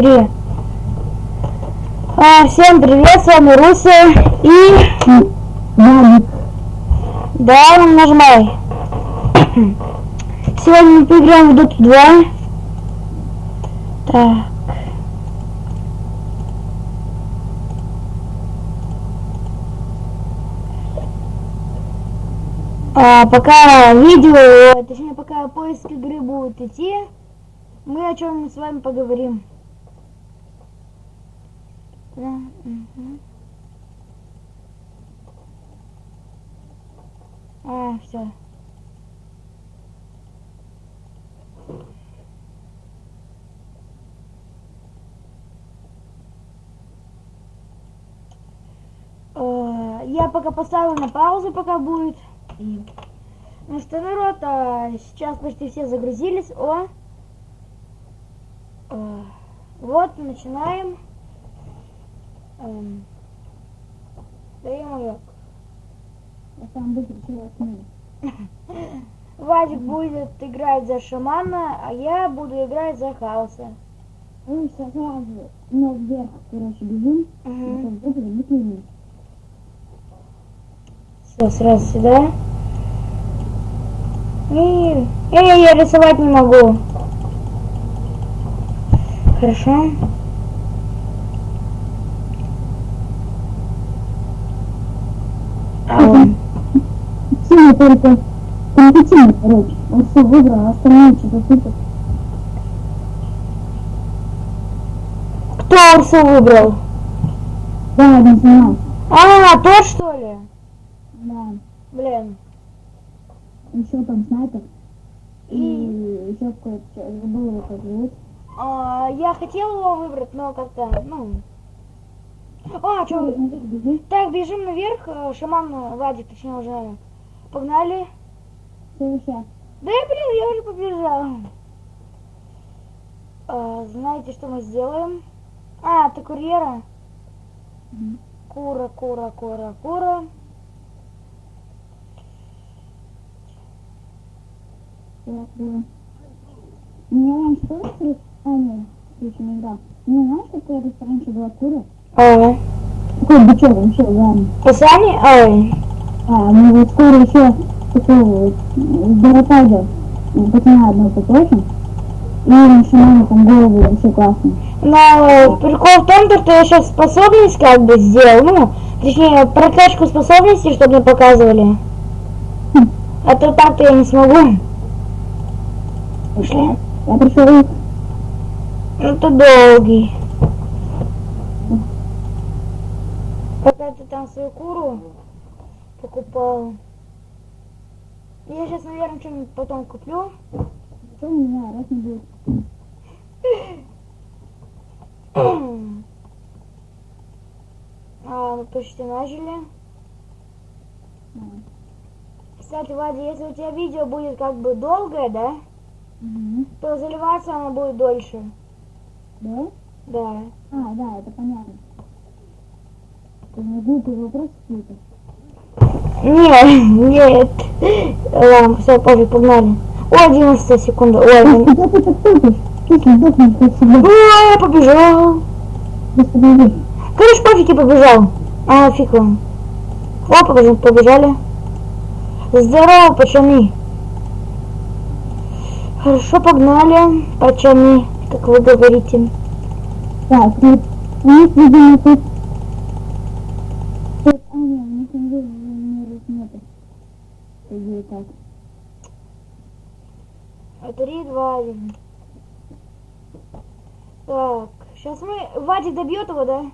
Три. А, всем привет, с вами Руся и... Да, нажимай. Сегодня мы поиграем в Dota 2. Так. А, пока видео, точнее пока поиск игры будет идти, мы о чем с вами поговорим. Да, мгм. А, все. Э, Я пока поставлю на паузу, пока будет. Ну что, народ, а, сейчас почти все загрузились. О! Э, Вот, начинаем. Эм. Да ё-моё. Я сам выключила сны. Вадик будет играть за шамана, а я буду играть за хаоса. Мы сейчас сразу, ну, вверх, короче, бежим. Клиним. Все, сразу сюда. И... Эй, я рисовать не могу. Хорошо. Синий только компетентный, короче. Он все выбрал, а остальные что-то супер. Кто Урсу выбрал? Да, один снимал. А, тот что ли? Да. Блин. Еще там снайпер. И И еще какой-то, забыл его как зовут. а, я хотел его выбрать, но как-то, ну... А, что? Так, бежим наверх. э, Шаман, Вадик, точнее, уже погнали. Да, блин, я уже побежал. А, знаете, что мы сделаем? А, ты курьера? Мгм. Кура, кура, кура, кура. Я меня раньше тоже крыс... А, нет, крыша не играл. У меня знаешь, тут раньше была кура? А, Такой бычок вообще, ладно. Писание? Ой. А, мы вот скоро еще такого вот Доротайда пацана одного попросим. И раньше маме там голову вообще классно. Но прикол в том, что я сейчас способность как бы сделал, ну, точнее, прокачку способностей, чтобы мне показывали. Хм. А то так-то я не смогу. Пошли. Я пришел Ну, это долгий. Пока ты там свою куру покупал. Я сейчас, наверное, что-нибудь потом куплю. что не знаю, раз не будет. а, мы почти начали. Кстати, Вадя, если у тебя видео будет как бы долгое, да, мгм. то заливаться оно будет дольше. Да? Да. А, да, это понятно. Ты мне глупый вопрос какой-то. Нет, нет. Ладно, все, пофиг, погнали. Ой, 11 секунда. Ой. Ой, я побежал. Короче, пофиг, я побежал. А, фиг вам. О, побежим, побежали. Здорово, пацаны. Хорошо, погнали, пацаны, как вы говорите. Так, вот видимо. Тут, а, нет, у них инженеров нету. По идее, так. Один. Так, сейчас мы... Вадик добьет его, да?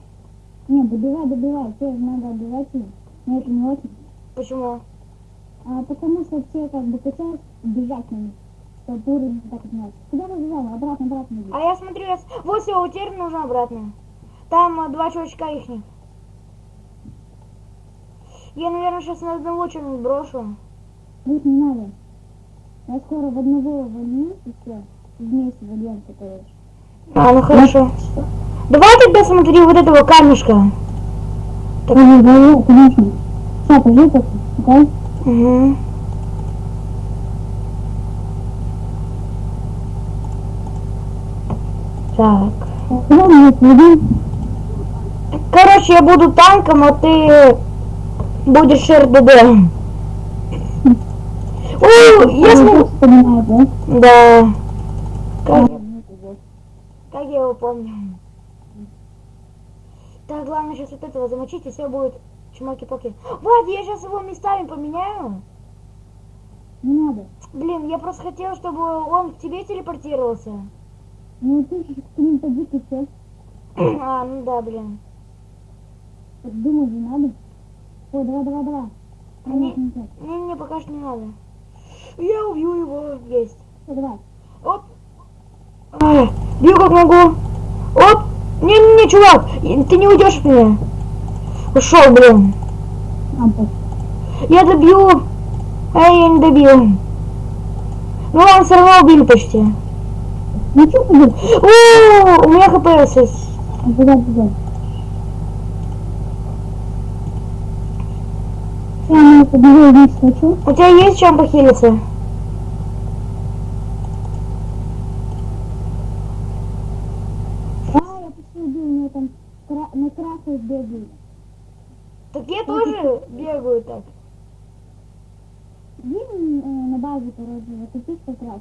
Не, добивай, добивай, все, надо отбивать его. Но это не очень. Почему? А потому что все как бы хотят бежать на них. Чтобы уровень так отнять. Куда вы бежали? Обратно, обратно бежать. А я смотрю, я... вот все, утерь нужно обратно. Там э, два чувачка ихних. Я, наверное, сейчас на одного что-нибудь брошу. Их не надо. Я скоро в одного вольну и все. Вместе вольемся, короче. А, ну хорошо. Давай тогда смотри вот этого камешка. Так, ну, да, конечно. Сейчас, пожди, пока. Окей? Угу. Так. Короче, я буду танком, а ты будешь РДД. О, я Я смогу... вспоминаю, да? Да. Как, Ну, как я его помню. Так, главное сейчас вот этого замочить, и все будет чмоки-поки. Вот, я сейчас его местами поменяю. Не надо. Блин, я просто хотела, чтобы он к тебе телепортировался. Ну, ты же к ним все. А, ну да, блин. Думать же надо. Ой, давай, давай, давай. Не, не не, не, пока что не надо. Я убью его. Всё, давай. Оп. А, бью как могу. Оп. Не-не-не, чувак, ты не уйдешь от меня. Ушел, блин. Я добью. А я не добил. Ну ладно, все равно убили почти. Ну, что ты у меня хп осталось. А, Куда, куда? Я побегу вниз хочу. У тебя есть чем похилиться? А, я почти убил, у меня там кра- на красной бегает. Так я тоже бегаю так. Видим э, на базе, короче, вот тут как раз.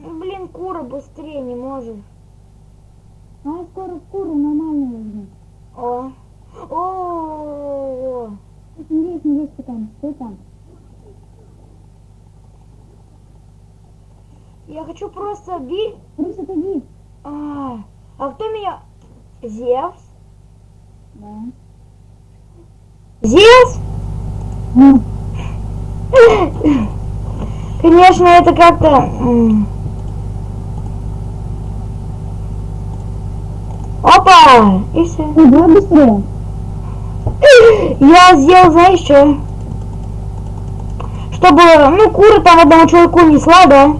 Ну, Блин, кура быстрее не может. А скоро куру нормально возьму. О. О. Тут не не есть там, стой там. Я хочу просто бить. Крыса, отойди. А, а кто меня? Зевс? Да. Зевс? Ну, Конечно, это как-то... Опа! И все. давай быстрее. Я сделал, знаешь что? Чтобы, ну, кура там одному человеку несла, да?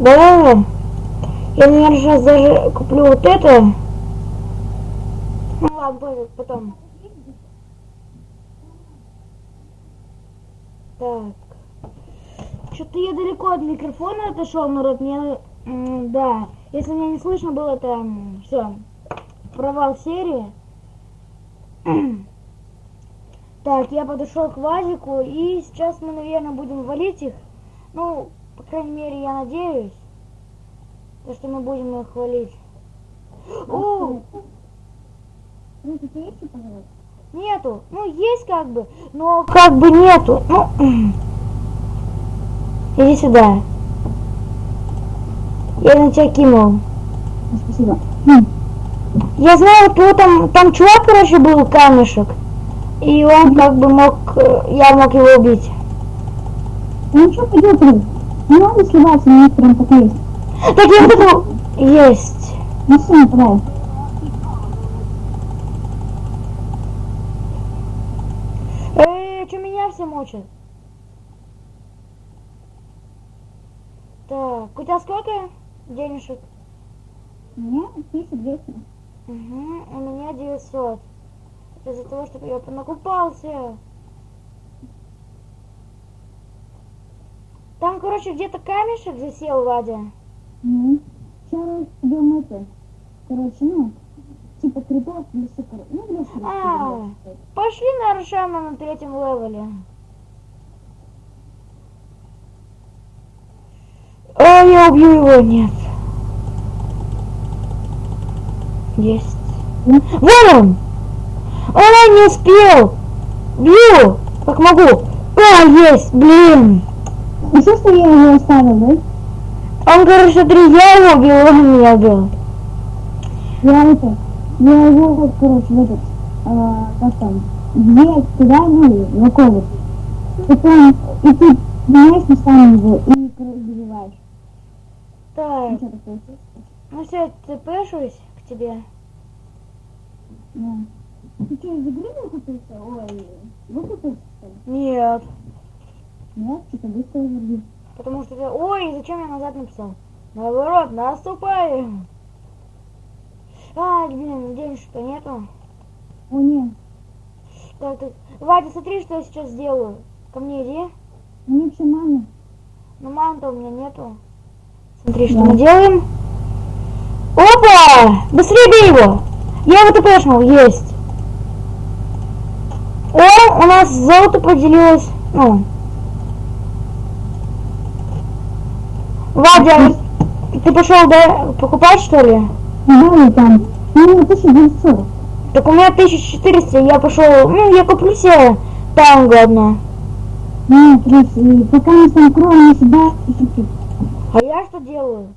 Да. Я, наверное, сейчас даже куплю вот это. Ну ладно, потом. Так. Что-то я далеко от микрофона отошел, народ. Мне, да. Если меня не слышно было, то все. Провал серии. Так, я подошел к Вазику, и сейчас мы, наверное, будем валить их. Ну, по крайней мере, я надеюсь, то, что мы будем их валить. О, есть, пожалуйста? нету. Ну, есть как бы, но как бы нету. Ну, иди сюда. Я на тебя кинул. Ну, Спасибо. Я знаю, кто там, там чувак, короче, был, камешек. И он как бы мог, э, я мог его убить. Ну, что пойдет, Крыс? Не надо сливаться, них прям так есть. Так я это... Есть. Ну, все, нападай. Эй, что меня все мучат? Так, у тебя сколько денежек? Мне 1200. Угу, у меня 900. Это из-за того, что я понакупался. Там, короче, где-то камешек засел, Вадя. Ну, сейчас идем это. Короче, ну, типа крипов для супер. Ну. А. Пошли на Аршана на третьем левеле. А, я убью его, нет. Есть. Вон он! Он не успел! Бью! Как могу! А, есть, блин! Ну, что, что я его оставил, да? Он, короче, смотри, я его убил, он меня убил. Я это, я его, вот, короче, в этот, а, как там, где, туда, ну, около. И там, и ты меняешь местами его, и, короче, добиваешь. Так, Ну, что все, цепешусь к тебе. Да. Ты что, из игры выкупился? Ой, выкупился, что ли? Нет. Нет, что-то быстро верни. Потому что ты... Ой, зачем я назад написал? Наоборот, наступай. А, блин, денежек-то нету. О, нет, Так, так. Вадя, смотри, что я сейчас сделаю. Ко мне иди. мне вообще маме. Но мамы-то у меня нету. Смотри, что Да. мы делаем. Опа! Быстрее бей его! Я его тпшнул, есть. О, у нас золото поделилось. Ну. Вадя, ты пошел, да, покупать что ли? И там. Ну, 1900. Так у меня 1400, я пошел, ну, я куплю себе танго одно. Ну, плюс, и пока мы там кроем себя, чуть-чуть. А я что делаю?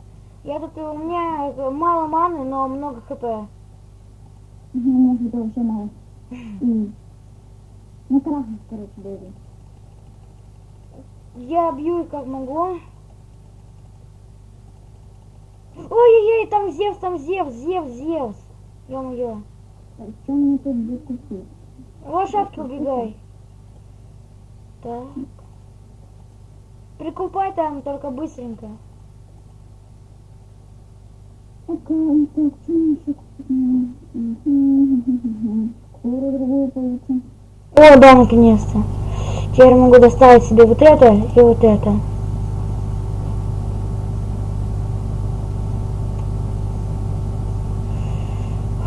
Я тут, у меня мало маны, но много хп. Может, это вообще мало. И На красных, короче, были. Я бью их как могу. Ой-ой-ой, там Зевс, там Зевс, Зевс, Зевс. Ё-моё. Что мне тут закупить? Лошадки убегай. Так. Прикупай там, только быстренько. Еще? М, м, Куру другую получим. О, да, наконец-то. Теперь могу доставить себе вот это и вот это.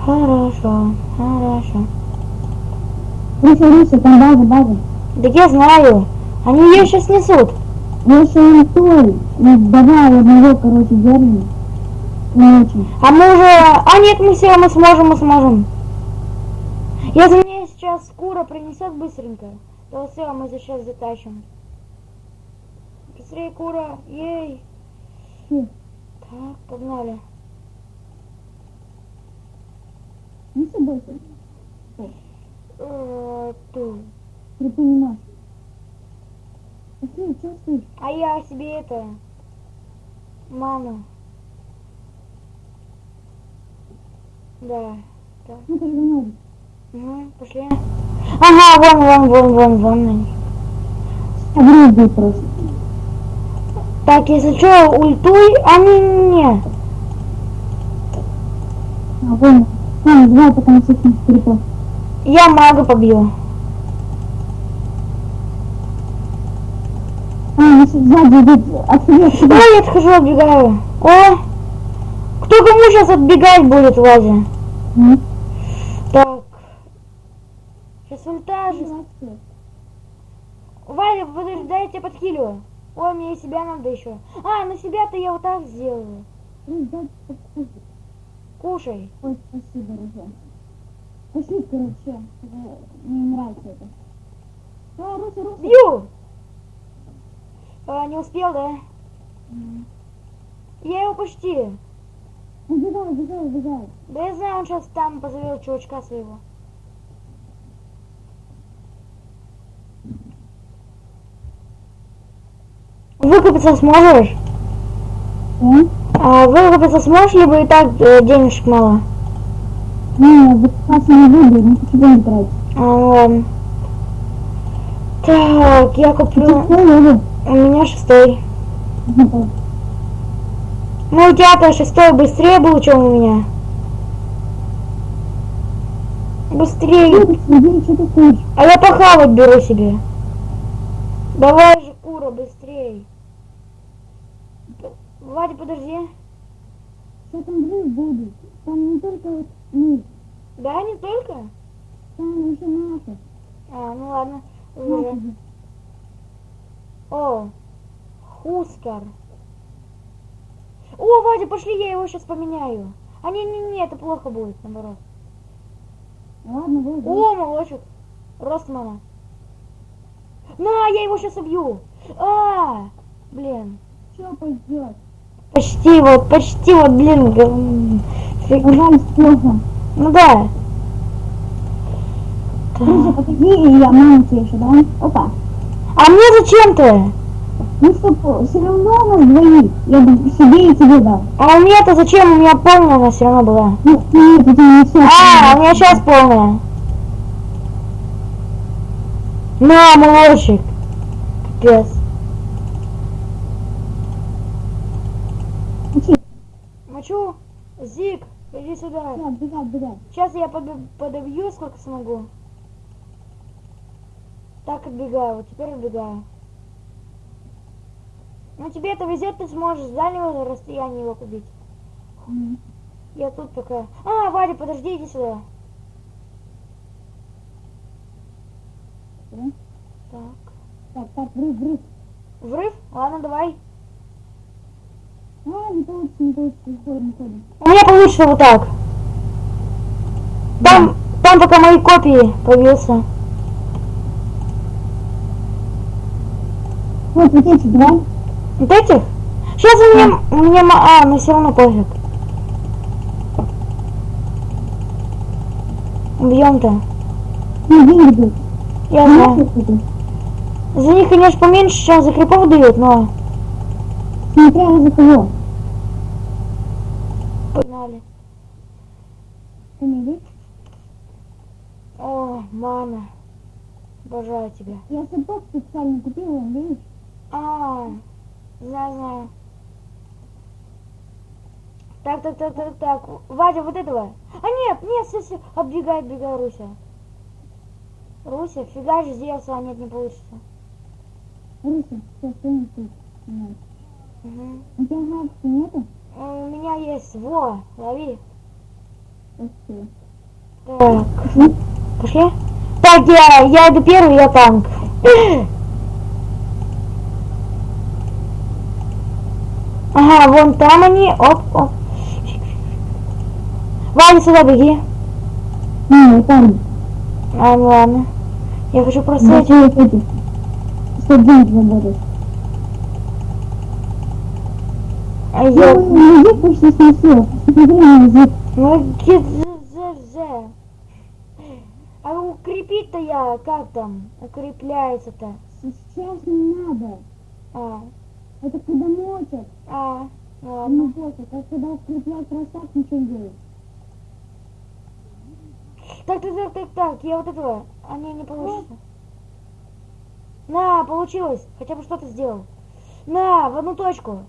Хорошо, хорошо. Руся, Руся, там база, база. Так я знаю. Они ее сейчас несут. Если он той, ну, давай одного, короче, держим. Не очень. А мы уже... А нет, мы все, мы сможем, мы сможем. Если мне сейчас кура принесет быстренько, то все, мы сейчас затащим. Быстрее, кура. Ей. Так, погнали. Ну, все больше. Э, ту. Припоминай. Ты? А я себе это... Ману. Да. Так. Ну, же Угу, пошли. Ага, вон, вон, вон, вон, вон. будет просто. Так, если что, ультуй, а не, не. А, понял. Ладно, давай пока на всех перепал. Я мага побью. А, ну, сзади идут. Отходи. Ой, я отхожу, отбегаю. О! Кто кому сейчас отбегать будет, Вадя? Так. Сейчас ульта же. молодцы. Вадя, подожди, дай я тебя подхилю. Ой, мне и себя надо еще. А, на себя-то я вот так сделаю. Ну. Кушай. Ой, спасибо, Руся. Пошли, короче. Мне нравится это. А, Руся, Руся. Бью! А, не успел, да? Я его почти. Убегай, убегай, убегай. Да я знаю, он сейчас там позовет чувачка своего. Выкупиться сможешь? Что? А выкупиться сможешь, либо и так э, денежек мало? Не, выкупаться не буду, не хочу денег тратить. А, ну ладно. Так, я куплю... У меня шестой. Ну, Ну, у тебя-то шестой быстрее был, чем у меня. Быстрее. Ты хочешь? А я похавать беру себе. Давай же, кура, быстрей. Вадя, подожди. Что там взрыв будет? Там не только вот мы, Да, не только? там еще наши. А, ну ладно. Уже. же. О, Хускар. О, Вадя, пошли, я его сейчас поменяю. А не-не-не, это плохо будет, наоборот. Ладно, вот, вот. О, молочек. Ростмана. На, я его сейчас убью. А, блин. Что пойдет? Почти вот, почти вот, блин. г- фиг. Пожалуйста, плохо. Ну да. Так. подожди, и я маму тебе еще дам. Опа. А мне зачем-то? Ну что, все равно у нас двоих. Я бы себе и тебе дал. А у меня-то зачем? У меня полная она все равно была. Ну, нет, это не все. А, у меня сейчас полная. На, молочек. Капец. Мочу. Зик, иди сюда. Да, бегай, бегай. Сейчас я подо- подобью, сколько смогу. Так, отбегаю. Вот теперь отбегаю. Ну тебе это везет, ты сможешь с дальнего расстояния его купить. М. Я тут пока. А, Вадя, подожди, иди сюда. Да? Так. Так, так, врыв, врыв. Врыв? Ладно, давай. А, не получится, не получится, уходим, уходим. У меня получится вот так. Там, там пока мои копии появился. Вот, вот эти два. Вот этих? Сейчас у меня, ма- а, ну все равно пофиг. Убьем-то. Ну. Я Знаешь, знаю. За них, конечно, поменьше, чем за крипов дают, но... Смотря за кого. Погнали. О, мама. Обожаю тебя. Я сапог специально купила, видишь? А, знаю, знаю. Так, так, так, так, так. Вадя, вот этого. А нет, нет, все, все. Оббегай, оббегай, Руся. Руся, фига же сделался, а нет, не получится. Руся, все, тут. Вот. Мгм. У тебя графики нету? У меня есть, во, лови. Так, пошли. Так, я, я иду первый, я танк. Ага, вон там они, оп, оп. Ваня, сюда беги. Не, там. А, ну ладно. Я хочу просто... Значит, вот эти. Что деньги работают. А Я я... язык почти снесу. Ну, ге-зе-зе-зе. А укрепить-то я, как там? Укрепляется-то. Сейчас не надо. А, Это когда мочат. а, ну А ладно. не пофиг. А когда укрепляют растак, ничего не делают. Так, так, так, так, так, я вот этого. А не, не получится. На, получилось. Хотя бы что-то сделал. На, в одну точку.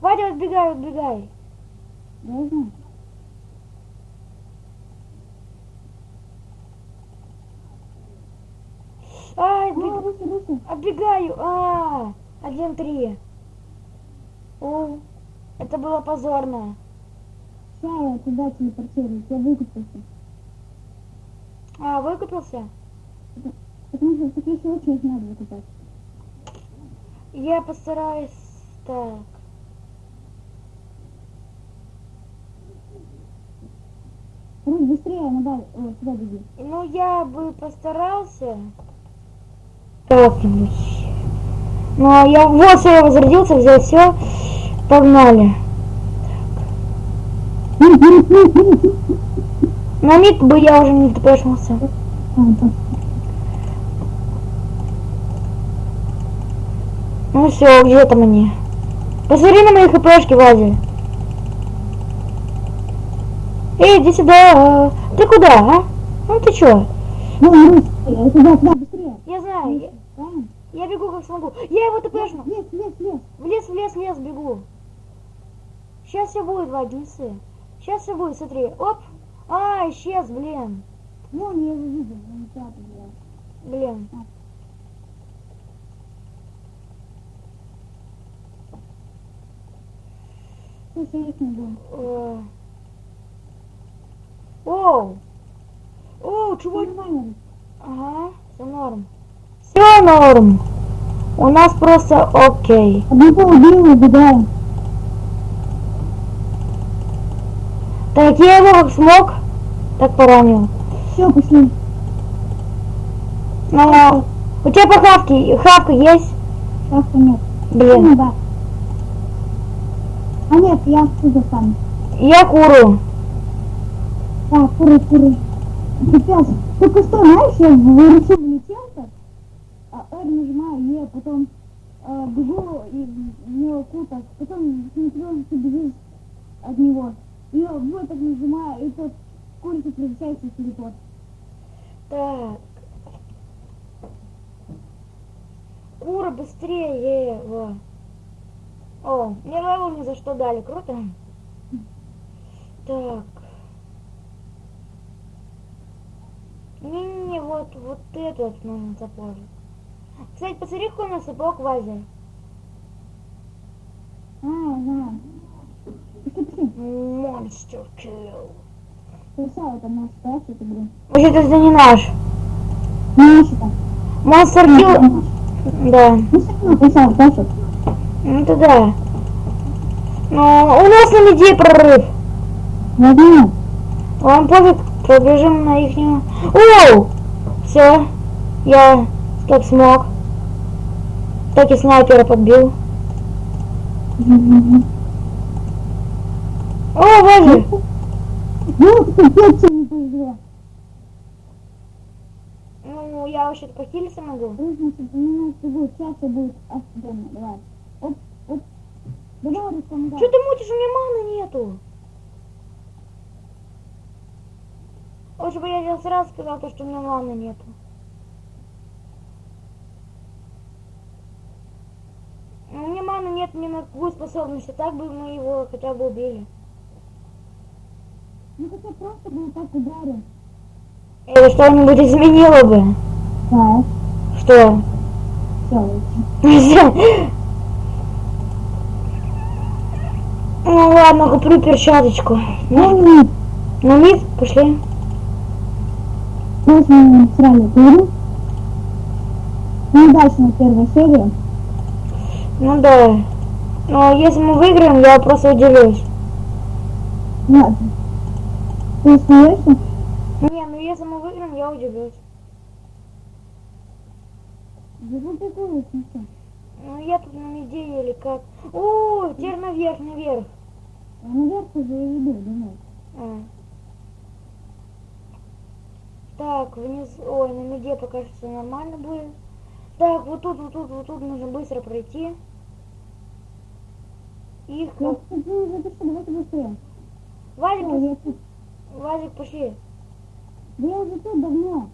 Вадя, отбегай, отбегай. Я знаю. Ай, А, отбег- Руся, Руся. отбегаю. А, один три. О, это было позорно. Ща я туда телепортируюсь. Я выкупился. А, выкупился? Потому что таких случаях надо выкупать. Я постараюсь так. Русь, быстрее, надо. Сюда беги. Ну, я бы постарался. Как-нибудь. Ну, а я вот я возродился, взял все. Погнали. На миг бы я уже не так. Ну все, где там они? Посмотри на мои хпшки, Вадя. Эй, иди сюда. Ты куда, а? Ну ты чё? Туда, быстрее. Я знаю, я, бегу как смогу. Я его тпшну. Лес, лес, лес. В лес, в лес, лес бегу. Сейчас все будет, не ссы. Сейчас все будет, смотри. Оп. А, исчез, блин. Я его видел. Блин. Не. Оу. Оу, чего? Русь. Ага, все норм. Все норм. У нас просто окей. Одного убил, убегаем. Так, я его как смог, так поранил. Все, пошли. Но у тебя по хавке, хавка есть? Шахта нет. Блин, Ну да. А нет, я отсюда сам. я куру. Так, куры, куры. Капец. Только что, знаешь, я выручил влетел-то, R нажимаю, Е, потом э, бегу и него куток, потом смотрю, что бежишь от него. И вот так нажимаю, и тот курица превращается в телепорт. Так. Кура быстрее его. О, мне level ни за что дали, круто. Так. Не-не-не, вот, вот этот нужен сапожик. Кстати, посмотри, какой у нас сапог Вазя. А. Monster Kill. Красава, это наш класс, это блин. Вообще-то это не наш. Там. Monster Kill... Да. Ну, все равно красава, Паша. Ну это да. Но у нас на меди прорыв. Я знаю. Вам пофиг, пробежим на их... Оу! Все. Я как смог. Так и снайпера подбил. О, боже! Ну, я вообще-то похилиться могу. Нужно запоминать, что будет. Офигенно. Давай. Оп. Что ты мутишь, у меня маны нету. Лучше бы я сразу сказал, то, что у меня маны нету. Ну, маны нет ни на какую способность, а так бы мы его хотя бы убили. Ну, хотя просто бы так ударил. Это что-нибудь изменило бы. Да, Что? все, Ну ладно, куплю перчаточку. Ну. На мид пошли. Сейчас мы сразу перейдем. Ну, дальше на первой серии. Ну да. Но если мы выиграем, я просто удивлюсь. Ладно. Ты смеешься? Не, ну если мы выиграем, я удивлюсь. Да ну такое смешно. Ну я тут на меде или как. О, теперь наверх, наверх. А наверх уже я иду, думаю. А. Так, вниз. Ой, на меде пока что нормально будет. Так, вот тут, вот тут, вот тут нужно быстро пройти. Их Ну, давайте быстрее. Всё, я тут. Валик, пошли. Да я уже тут давно.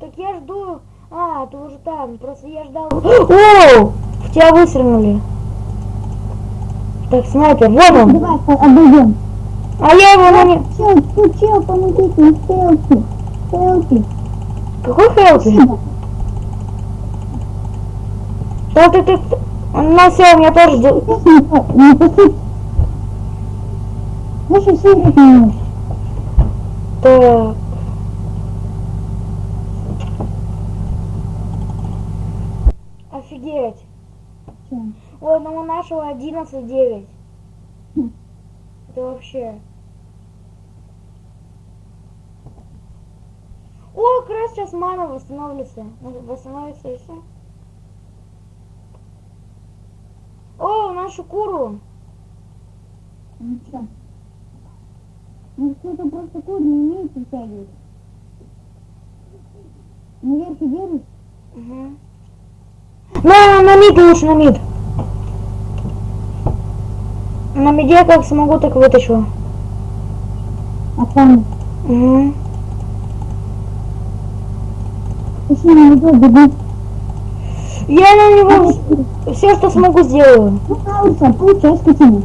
Так я жду. А, ты уже там. Просто я ждал. О! В тебя выстрелили. Так, снайпер, вон он. Давай обойдем. А я его на не... Чел, чел, помогите, стрелки. Стрелки. Какой? Спасибо. Да ты, все, у меня тоже... не посыпь. Слушай, все. Так. Офигеть. Ну у нашего 11-9. Хм. Это вообще... О, как раз сейчас мана восстановится. Восстановится и все. О, нашу куру. Ну что? Ну кто-то просто кур не умеет притягивать. Наверх и держишь? Угу. На, на мид лучше, на мид. На миде как смогу, так вытащу. А там Угу. на него, бегу. Я на него все, что смогу, сделаю. Кауса, получай скотину.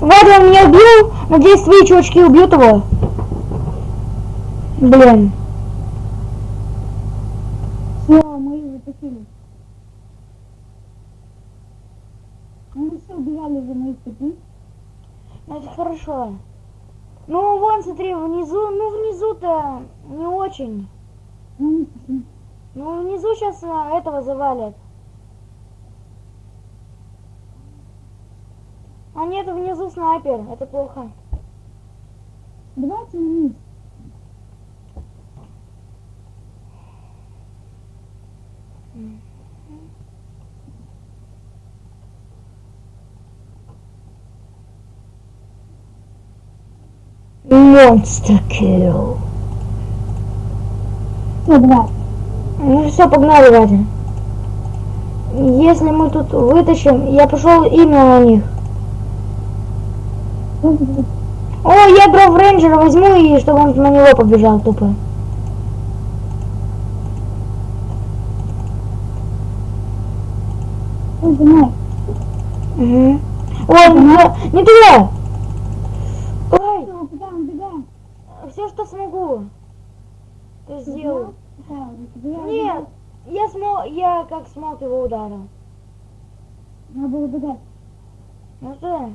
Вадя меня убил. Надеюсь, твои чувачки убьют его. Блин. Все, мы их затащили. Мы все убежали за скотин. Ну, Это хорошо. Ну, вон, смотри, внизу, ну, внизу-то не очень. Ну, пошли. Ну, внизу сейчас этого завалят. А нет, внизу снайпер. Это плохо. Давайте вниз. Monster kill. Все, давай. Ну все, погнали, Вадя. Если мы тут вытащим, я пошел именно на них. О, я дров рейнджера возьму и чтобы он на него побежал тупо. Угу. Ой, не, не туда. Ой, все, что смогу. Ты сделал. Нет, я смог, я как смог его ударил. Надо было убегать. Ну что?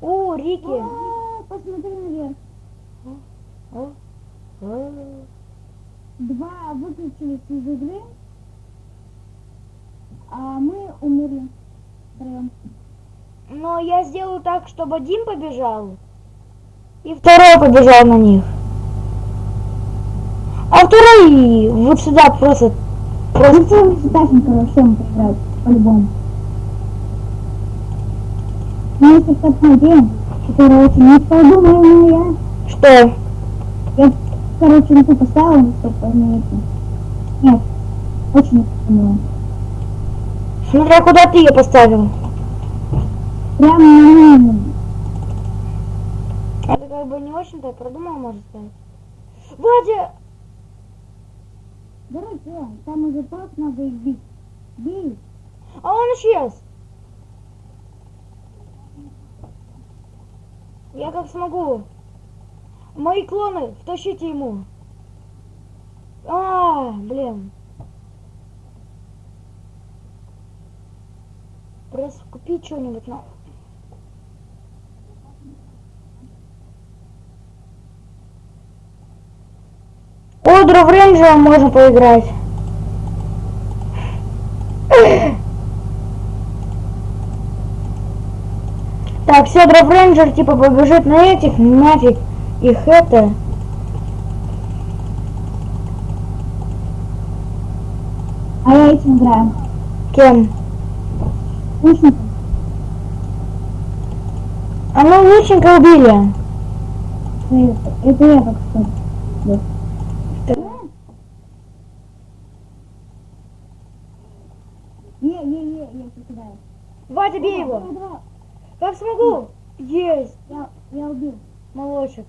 О, Рики. О, посмотри наверх. О, о. Два выключились из игры, а мы умерли. Втроем. Но я сделаю так, чтобы один побежал, и второй побежал на них. А второй вот сюда просто... Ну, целый Стасенко вообще мы проиграть, по-любому. Но если что-то идея, которая очень не подумала я, Что? я, короче, на ту поставила, чтобы не это. Нет, очень не подумала. Смотря куда ты ее поставил. Прямо на меня. Это как бы не очень-то продумал, может сказать. Вадя! Короче, там уже просто надо их бить. Бей. А он исчез! Я как смогу. Мои клоны, втащите ему. А, блин. Просто купить что-нибудь на. О, Дров Рейнджера можно поиграть. Так, все, Дров Рейнджер типа побежит на этих, нафиг их это. А я этим играю. Кем? Лучником. А ну лучника убили. Это, я так что. Да. Не, не, не, я кидаю. Вадя, бей его. Как смогу? Есть. Я, я убил. Молочек.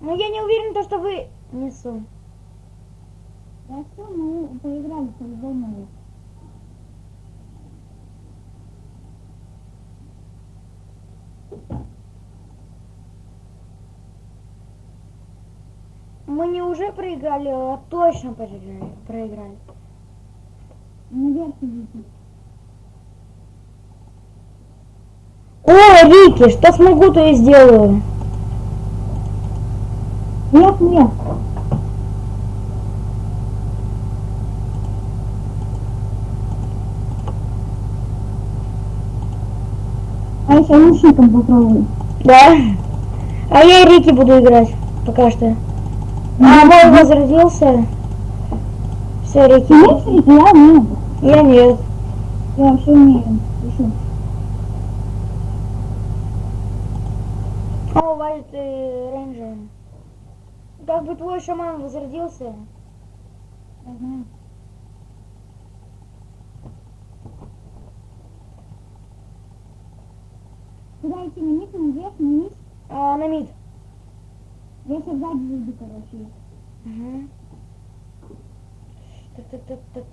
Но я не уверен, то, что вы... Несу. Я все, мы поиграли по-любому. Мы не уже проиграли, а точно проиграли. проиграли. О, Рики, что смогу, то и сделаю. Вверх, вверх. А еще лучником попробуй. Да? А я и Рики буду играть. Пока что. А, мой возродился. Все, Рики. умеешь рить? Я умею. Я нет. Я вообще умею. Еще. О, Вадя, ты рейнджер. Как бы твой шаман возродился. Я знаю. Куда идти? На низ, наверх, на низ? А, на мид. Я сейчас сзади зайду, короче. Угу.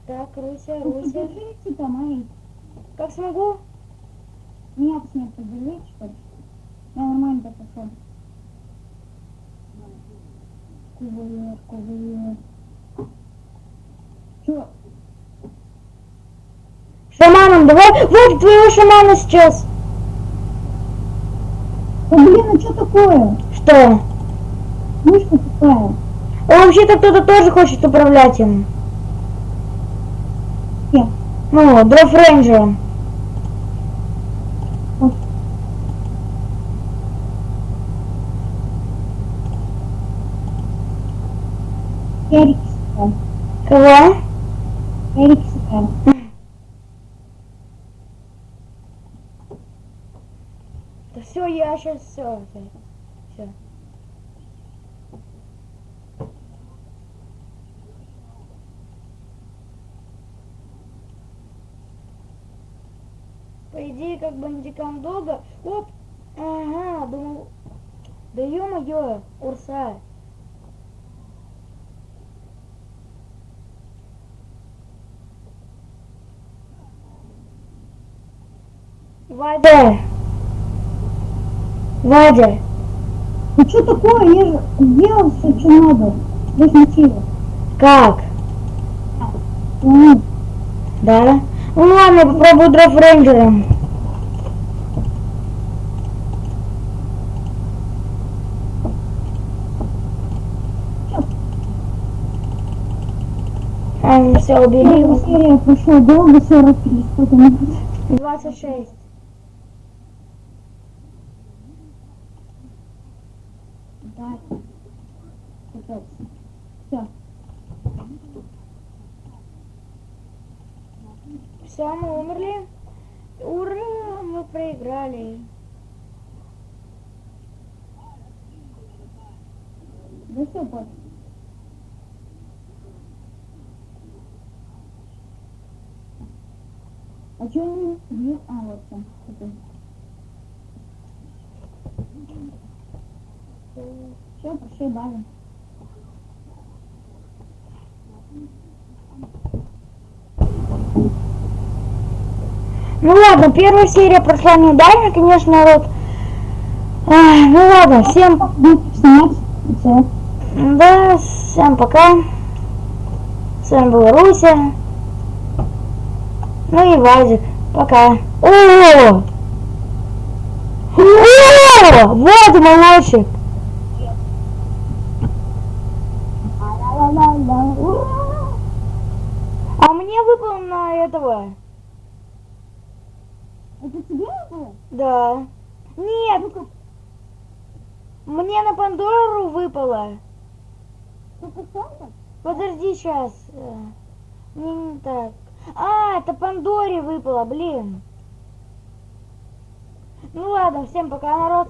Так, Руся, Руся. Как смогу? Меня с ней подержи, что ли? Я нормально так пошел. Кувырок, кувырок. Чё? Шаманом, давай. Вот твоего шамана сейчас. Да блин, а что такое? Что? Мышка тупая. А вообще-то кто-то тоже хочет управлять им. Ну, Дров Рейнджером. Кого? Эрик сыграл. Да все, я сейчас. Все. Как бы антикам долго. Оп! Ага, думал. Да ё-моё, Урса. Вадя! Вадя! Ну что такое? Я же сделал все, что надо. Мотива. Как? Ну, Да? Ну ладно, я попробую дров рейнджером. Все, убери. Первая серия прошла долго, 40 сколько минут. 26. Да. Капец. Все. Все, мы умерли. Ура, мы проиграли. Не бьют? А, вот там. Все, пошли базу. Ну ладно, первая серия прошла неудачно, конечно, вот. Ай, ну ладно, всем, да, всем пока. С вами был Руся. Ну и Вазик. Пока. О! О! Вот молочек. А мне выпал на этого. Это тебе было? Да. Нет. Мне на Пандору выпало. Подожди сейчас. Не, не так. А, это Пандоре выпало, блин. Ну ладно, всем пока, народ.